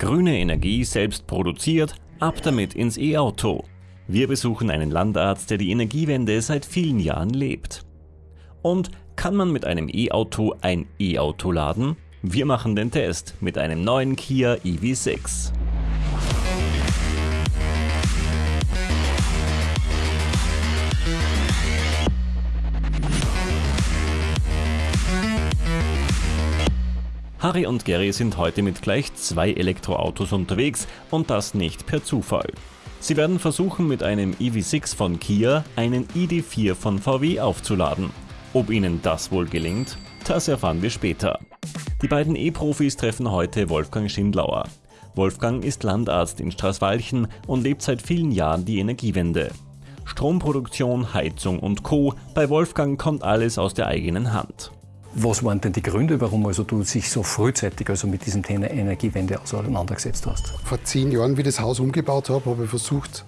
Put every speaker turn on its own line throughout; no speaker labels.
Grüne Energie selbst produziert, ab damit ins E-Auto. Wir besuchen einen Landarzt, der die Energiewende seit vielen Jahren lebt. Und kann man mit einem E-Auto ein E-Auto laden? Wir machen den Test mit einem neuen Kia EV6. Harry und Gary sind heute mit gleich zwei Elektroautos unterwegs und das nicht per Zufall. Sie werden versuchen mit einem EV6 von Kia einen ID4 von VW aufzuladen. Ob ihnen das wohl gelingt, das erfahren wir später. Die beiden E-Profis treffen heute Wolfgang Schindlauer. Wolfgang ist Landarzt in Straßwalchen und lebt seit vielen Jahren die Energiewende. Stromproduktion, Heizung und Co. Bei Wolfgang kommt alles aus der eigenen Hand.
Was waren denn die Gründe, warum also du dich so frühzeitig also mit diesem Thema Energiewende auseinandergesetzt hast?
Vor zehn Jahren, wie ich das Haus umgebaut habe, habe ich versucht,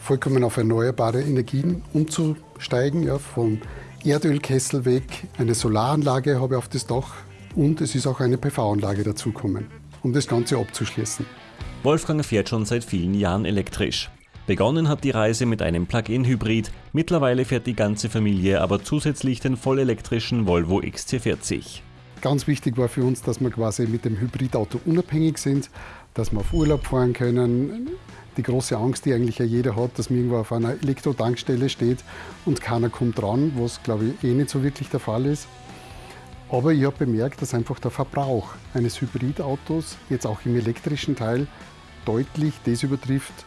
vollkommen auf erneuerbare Energien umzusteigen. Ja, vom Erdölkessel weg, eine Solaranlage habe ich auf das Dach und es ist auch eine PV-Anlage dazugekommen, um das Ganze abzuschließen.
Wolfgang fährt schon seit vielen Jahren elektrisch. Begonnen hat die Reise mit einem Plug-in-Hybrid, mittlerweile fährt die ganze Familie aber zusätzlich den vollelektrischen Volvo XC40.
Ganz wichtig war für uns, dass wir quasi mit dem Hybridauto unabhängig sind, dass wir auf Urlaub fahren können. Die große Angst, die eigentlich ja jeder hat, dass man irgendwo auf einer Elektrotankstelle steht und keiner kommt dran, was glaube ich eh nicht so wirklich der Fall ist. Aber ich habe bemerkt, dass einfach der Verbrauch eines Hybridautos, jetzt auch im elektrischen Teil, deutlich das übertrifft,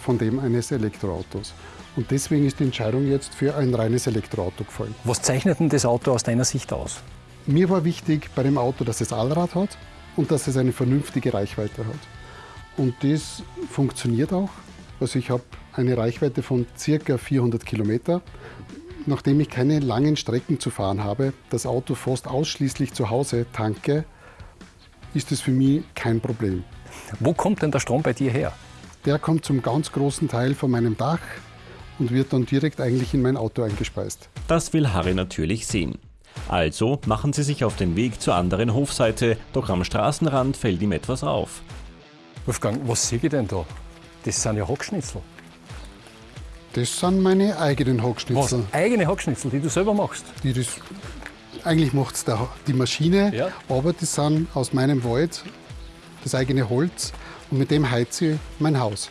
von dem eines Elektroautos. Und deswegen ist die Entscheidung jetzt für ein reines Elektroauto gefallen.
Was zeichnet denn das Auto aus deiner Sicht aus?
Mir war wichtig bei dem Auto, dass es Allrad hat und dass es eine vernünftige Reichweite hat. Und das funktioniert auch. Also ich habe eine Reichweite von ca. 400 Kilometer. Nachdem ich keine langen Strecken zu fahren habe, das Auto fast ausschließlich zu Hause tanke, ist es für mich kein Problem.
Wo kommt denn der Strom bei dir her?
Der kommt zum ganz großen Teil von meinem Dach und wird dann direkt eigentlich in mein Auto eingespeist.
Das will Harry natürlich sehen. Also machen sie sich auf den Weg zur anderen Hofseite, doch am Straßenrand fällt ihm etwas auf.
Wolfgang, was sehe ich denn da? Das sind ja Hackschnitzel.
Das sind meine eigenen Hackschnitzel.
Was? Eigene Hackschnitzel, die du selber machst?
Die das, eigentlich macht es die Maschine, ja. aber die sind aus meinem Wald, das eigene Holz und mit dem heize ich mein Haus.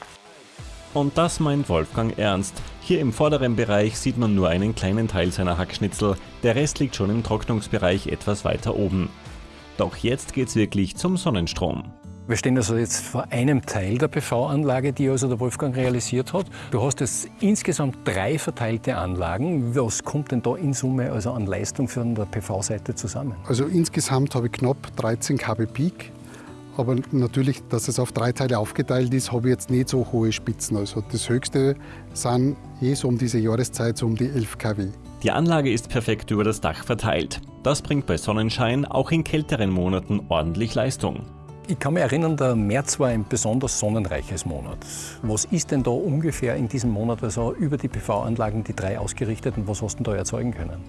Und das meint Wolfgang ernst. Hier im vorderen Bereich sieht man nur einen kleinen Teil seiner Hackschnitzel, der Rest liegt schon im Trocknungsbereich etwas weiter oben. Doch jetzt geht's wirklich zum Sonnenstrom.
Wir stehen also jetzt vor einem Teil der PV-Anlage, die also der Wolfgang realisiert hat. Du hast jetzt insgesamt drei verteilte Anlagen. Was kommt denn da in Summe also an Leistung von der PV-Seite zusammen?
Also insgesamt habe ich knapp 13 kW Peak aber natürlich, dass es auf drei Teile aufgeteilt ist, habe ich jetzt nicht so hohe Spitzen. Also das höchste sind eh so um diese Jahreszeit so um die 11 kW.
Die Anlage ist perfekt über das Dach verteilt. Das bringt bei Sonnenschein auch in kälteren Monaten ordentlich Leistung.
Ich kann mich erinnern, der März war ein besonders sonnenreiches Monat. Was ist denn da ungefähr in diesem Monat also über die PV-Anlagen, die drei ausgerichteten, was hast du da erzeugen können?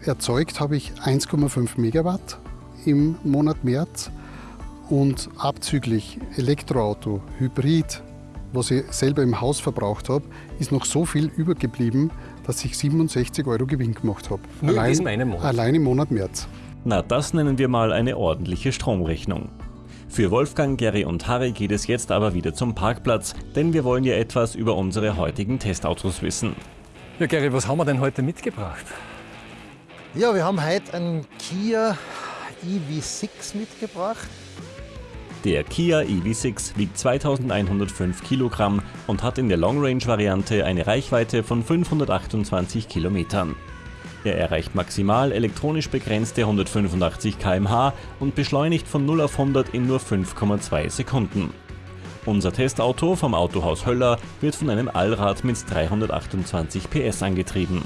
Erzeugt habe ich 1,5 Megawatt im Monat März und abzüglich Elektroauto, Hybrid, was ich selber im Haus verbraucht habe, ist noch so viel übergeblieben, dass ich 67 Euro Gewinn gemacht habe.
Nur allein, in diesem einen Monat?
Allein im Monat März.
Na, das nennen wir mal eine ordentliche Stromrechnung. Für Wolfgang, Gary und Harry geht es jetzt aber wieder zum Parkplatz, denn wir wollen ja etwas über unsere heutigen Testautos wissen.
Ja, Gary, was haben wir denn heute mitgebracht?
Ja, wir haben heute einen Kia EV6 mitgebracht.
Der Kia EV6 wiegt 2105 Kilogramm und hat in der Long-Range-Variante eine Reichweite von 528 Kilometern. Er erreicht maximal elektronisch begrenzte 185 km/h und beschleunigt von 0 auf 100 in nur 5,2 Sekunden. Unser Testauto vom Autohaus Höller wird von einem Allrad mit 328 PS angetrieben.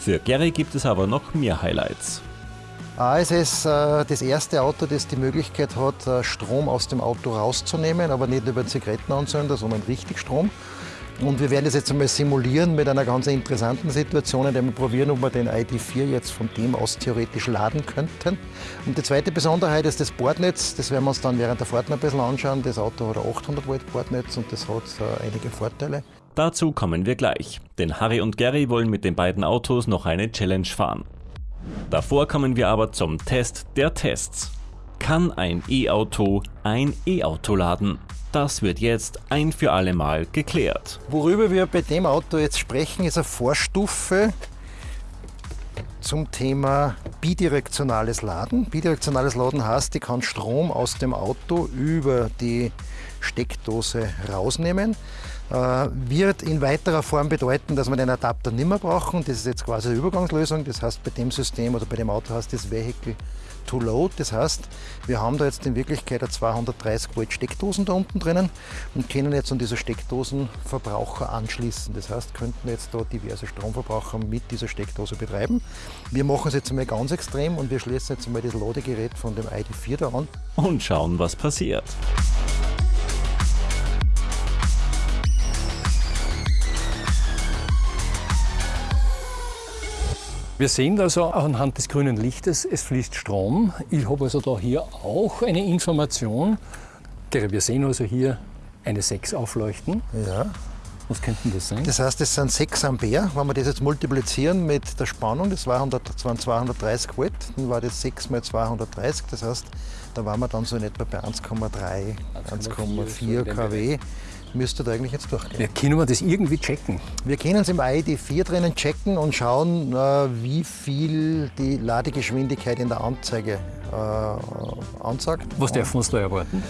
Für Gary gibt es aber noch mehr Highlights.
Ah, es ist äh, das erste Auto, das die Möglichkeit hat, äh, Strom aus dem Auto rauszunehmen, aber nicht über einen Zigarettenanzünder, sondern richtig Strom. Und wir werden das jetzt einmal simulieren mit einer ganz interessanten Situation, indem wir probieren, ob wir den ID4 jetzt von dem aus theoretisch laden könnten. Und die zweite Besonderheit ist das Bordnetz. Das werden wir uns dann während der Fahrt noch ein bisschen anschauen. Das Auto hat ein 800 Volt Bordnetz und das hat äh, einige Vorteile.
Dazu kommen wir gleich, denn Harry und Gary wollen mit den beiden Autos noch eine Challenge fahren. Davor kommen wir aber zum Test der Tests. Kann ein E-Auto ein E-Auto laden? Das wird jetzt ein für alle Mal geklärt.
Worüber wir bei dem Auto jetzt sprechen, ist eine Vorstufe zum Thema bidirektionales Laden. Bidirektionales Laden heißt, ich kann Strom aus dem Auto über die Steckdose rausnehmen. Äh, wird in weiterer Form bedeuten, dass wir den Adapter nicht mehr brauchen. Das ist jetzt quasi eine Übergangslösung. Das heißt, bei dem System oder bei dem Auto heißt das Vehicle to Load. Das heißt, wir haben da jetzt in Wirklichkeit eine 230 Volt Steckdosen da unten drinnen und können jetzt an diese Steckdosen Verbraucher anschließen. Das heißt, könnten jetzt da diverse Stromverbraucher mit dieser Steckdose betreiben. Wir machen es jetzt einmal ganz extrem und wir schließen jetzt einmal das Ladegerät von dem ID4 da an.
Und schauen, was passiert.
Wir sehen also anhand des grünen Lichtes, es fließt Strom. Ich habe also da hier auch eine Information. Wir sehen also hier eine 6 aufleuchten.
Ja.
Was könnten das sein?
Das heißt, das sind 6 Ampere. Wenn wir das jetzt multiplizieren mit der Spannung, das waren 230 Volt, dann war das 6 mal 230. Das heißt, da waren wir dann so in etwa bei 1,3, 1,4 kW müsste da eigentlich jetzt durchgehen.
Ja, können wir das irgendwie checken?
Wir können es im ID4 drinnen checken und schauen, äh, wie viel die Ladegeschwindigkeit in der Anzeige äh, ansagt.
Was dürfen wir uns da erwarten?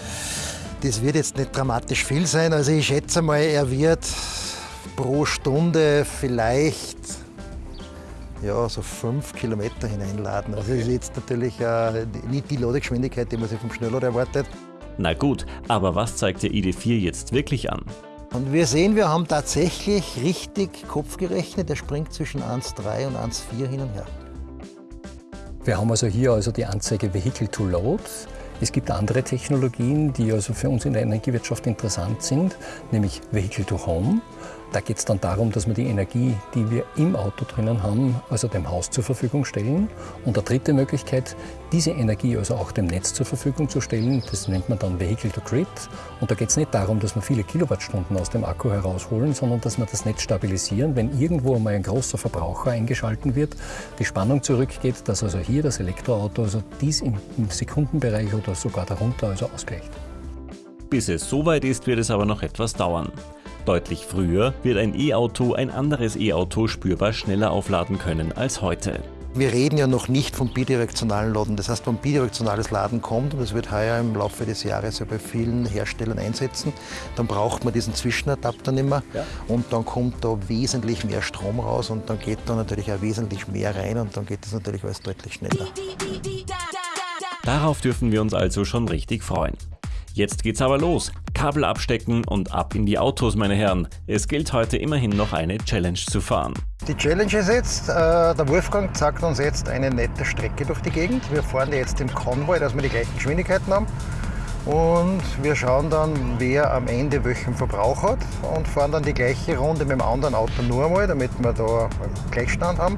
Das wird jetzt nicht dramatisch viel sein. Also ich schätze mal, er wird pro Stunde vielleicht ja, so fünf Kilometer hineinladen. Also das ist jetzt natürlich äh, nicht die Ladegeschwindigkeit, die man sich vom Schnelllader erwartet.
Na gut, aber was zeigt der ID4 jetzt wirklich an?
Und wir sehen, wir haben tatsächlich richtig Kopf gerechnet. Der springt zwischen 1,3 und 1,4 hin und her.
Wir haben also hier also die Anzeige Vehicle to Load. Es gibt andere Technologien, die also für uns in der Energiewirtschaft interessant sind, nämlich Vehicle to Home. Da geht es dann darum, dass wir die Energie, die wir im Auto drinnen haben, also dem Haus zur Verfügung stellen. Und eine dritte Möglichkeit, diese Energie also auch dem Netz zur Verfügung zu stellen, das nennt man dann Vehicle to Grid. Und da geht es nicht darum, dass wir viele Kilowattstunden aus dem Akku herausholen, sondern dass wir das Netz stabilisieren, wenn irgendwo einmal ein großer Verbraucher eingeschalten wird, die Spannung zurückgeht, dass also hier das Elektroauto also dies im Sekundenbereich oder sogar darunter also ausgleicht.
Bis es soweit ist, wird es aber noch etwas dauern. Deutlich früher wird ein E-Auto ein anderes E-Auto spürbar schneller aufladen können als heute.
Wir reden ja noch nicht vom bidirektionalen Laden. Das heißt, wenn bidirektionales Laden kommt, und das wird heuer im Laufe des Jahres ja bei vielen Herstellern einsetzen, dann braucht man diesen Zwischenadapter nicht mehr. Ja. Und dann kommt da wesentlich mehr Strom raus und dann geht da natürlich auch wesentlich mehr rein und dann geht es natürlich alles deutlich schneller.
Darauf dürfen wir uns also schon richtig freuen. Jetzt geht's aber los. Kabel abstecken und ab in die Autos, meine Herren. Es gilt heute immerhin noch eine Challenge zu fahren.
Die Challenge ist jetzt, äh, der Wolfgang zeigt uns jetzt eine nette Strecke durch die Gegend. Wir fahren jetzt im Konvoi, dass wir die gleichen Geschwindigkeiten haben. Und wir schauen dann, wer am Ende welchen Verbrauch hat und fahren dann die gleiche Runde mit dem anderen Auto nur einmal, damit wir da einen Gleichstand haben.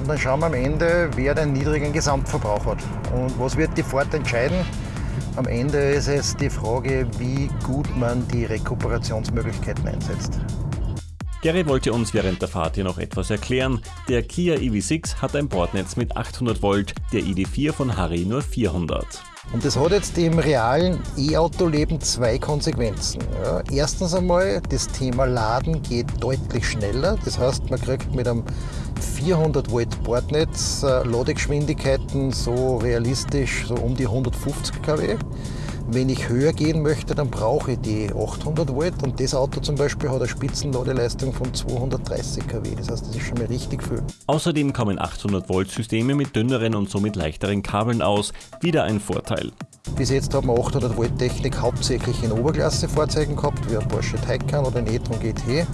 Und dann schauen wir am Ende, wer den niedrigen Gesamtverbrauch hat. Und was wird die Fahrt entscheiden? Am Ende ist es die Frage, wie gut man die Rekuperationsmöglichkeiten einsetzt.
Gary wollte uns während der Fahrt hier noch etwas erklären. Der Kia EV6 hat ein Bordnetz mit 800 Volt, der ID4 von Harry nur 400.
Und das hat jetzt im realen E-Auto-Leben zwei Konsequenzen. Ja, erstens einmal, das Thema Laden geht deutlich schneller. Das heißt, man kriegt mit einem 400 Volt Bordnetz äh, Ladegeschwindigkeiten so realistisch so um die 150 kW. Wenn ich höher gehen möchte, dann brauche ich die 800 Volt und das Auto zum Beispiel hat eine Spitzenladeleistung von 230 kW. Das heißt, das ist schon mal richtig viel.
Außerdem kommen 800 Volt Systeme mit dünneren und somit leichteren Kabeln aus. Wieder ein Vorteil.
Bis jetzt haben wir 800 Volt Technik hauptsächlich in Oberklasse-Fahrzeugen gehabt, wie ein Porsche Taycan oder ein e-tron GT.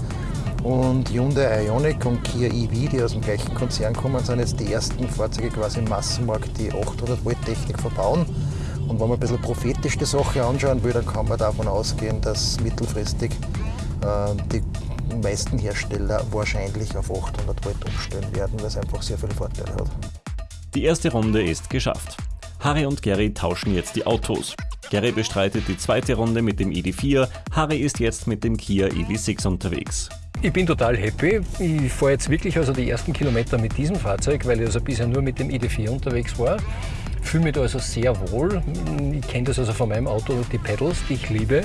Und Hyundai Ioniq und Kia EV, die aus dem gleichen Konzern kommen, sind jetzt die ersten Fahrzeuge quasi im Massenmarkt, die 800 Volt Technik verbauen. Und wenn man ein bisschen prophetisch die Sache anschauen will, dann kann man davon ausgehen, dass mittelfristig äh, die meisten Hersteller wahrscheinlich auf 800 Volt umstellen werden, weil es einfach sehr viele Vorteile hat.
Die erste Runde ist geschafft. Harry und Gary tauschen jetzt die Autos. Gary bestreitet die zweite Runde mit dem ID4, Harry ist jetzt mit dem Kia EV6 unterwegs.
Ich bin total happy. Ich fahre jetzt wirklich also die ersten Kilometer mit diesem Fahrzeug, weil ich also bisher nur mit dem ID4 unterwegs war. Fühle mich da also sehr wohl. Ich kenne das also von meinem Auto, die Pedals, die ich liebe,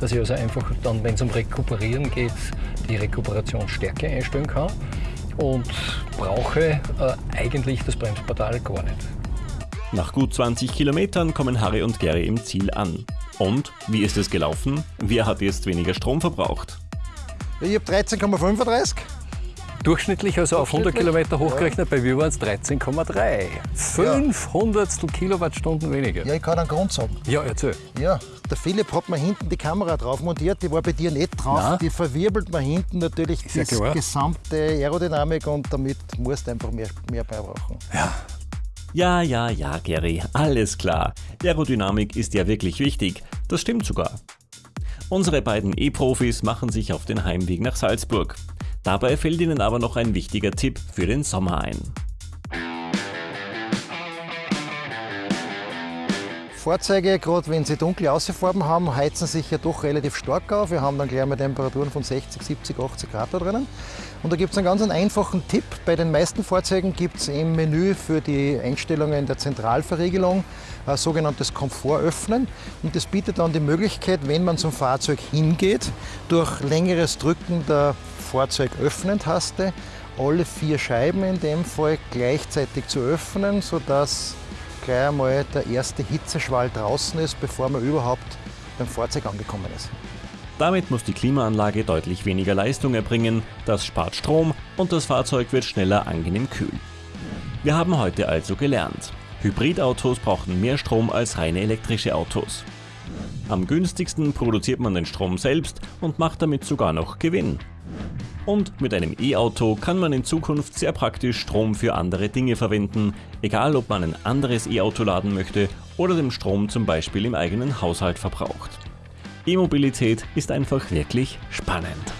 dass ich also einfach dann, wenn es um Rekuperieren geht, die Rekuperationsstärke einstellen kann und brauche äh, eigentlich das Bremsportal gar nicht.
Nach gut 20 Kilometern kommen Harry und Gary im Ziel an. Und, wie ist es gelaufen? Wer hat jetzt weniger Strom verbraucht?
Ich habe 13,35.
Durchschnittlich, also auf 100
Durchschnittlich?
Kilometer hochgerechnet, bei mir waren es 13,3. 500 Kilowattstunden weniger.
Ja, ich kann einen Grund sagen.
Ja, erzähl.
Ja, der Philipp hat mir hinten die Kamera drauf montiert, die war bei dir nicht drauf.
Nein.
Die verwirbelt mir hinten natürlich
ja
die
klar.
gesamte Aerodynamik und damit musst du einfach mehr, mehr beibrauchen.
Ja, ja, ja, Gary, alles klar. Aerodynamik ist ja wirklich wichtig. Das stimmt sogar. Unsere beiden E-Profis machen sich auf den Heimweg nach Salzburg. Dabei fällt ihnen aber noch ein wichtiger Tipp für den Sommer ein.
Fahrzeuge, gerade wenn sie dunkle Außenfarben haben, heizen sich ja doch relativ stark auf. Wir haben dann gleich mal Temperaturen von 60, 70, 80 Grad da drinnen. Und da gibt es einen ganz einfachen Tipp. Bei den meisten Fahrzeugen gibt es im Menü für die Einstellungen der Zentralverriegelung ein sogenanntes Komfortöffnen. Und das bietet dann die Möglichkeit, wenn man zum Fahrzeug hingeht, durch längeres Drücken der Fahrzeugöffnen-Taste alle vier Scheiben in dem Fall gleichzeitig zu öffnen, sodass gleich einmal der erste Hitzeschwall draußen ist, bevor man überhaupt beim Fahrzeug angekommen ist.
Damit muss die Klimaanlage deutlich weniger Leistung erbringen, das spart Strom und das Fahrzeug wird schneller angenehm kühl. Wir haben heute also gelernt, Hybridautos brauchen mehr Strom als reine elektrische Autos. Am günstigsten produziert man den Strom selbst und macht damit sogar noch Gewinn. Und mit einem E-Auto kann man in Zukunft sehr praktisch Strom für andere Dinge verwenden, egal ob man ein anderes E-Auto laden möchte oder den Strom zum Beispiel im eigenen Haushalt verbraucht. E-Mobilität ist einfach wirklich spannend.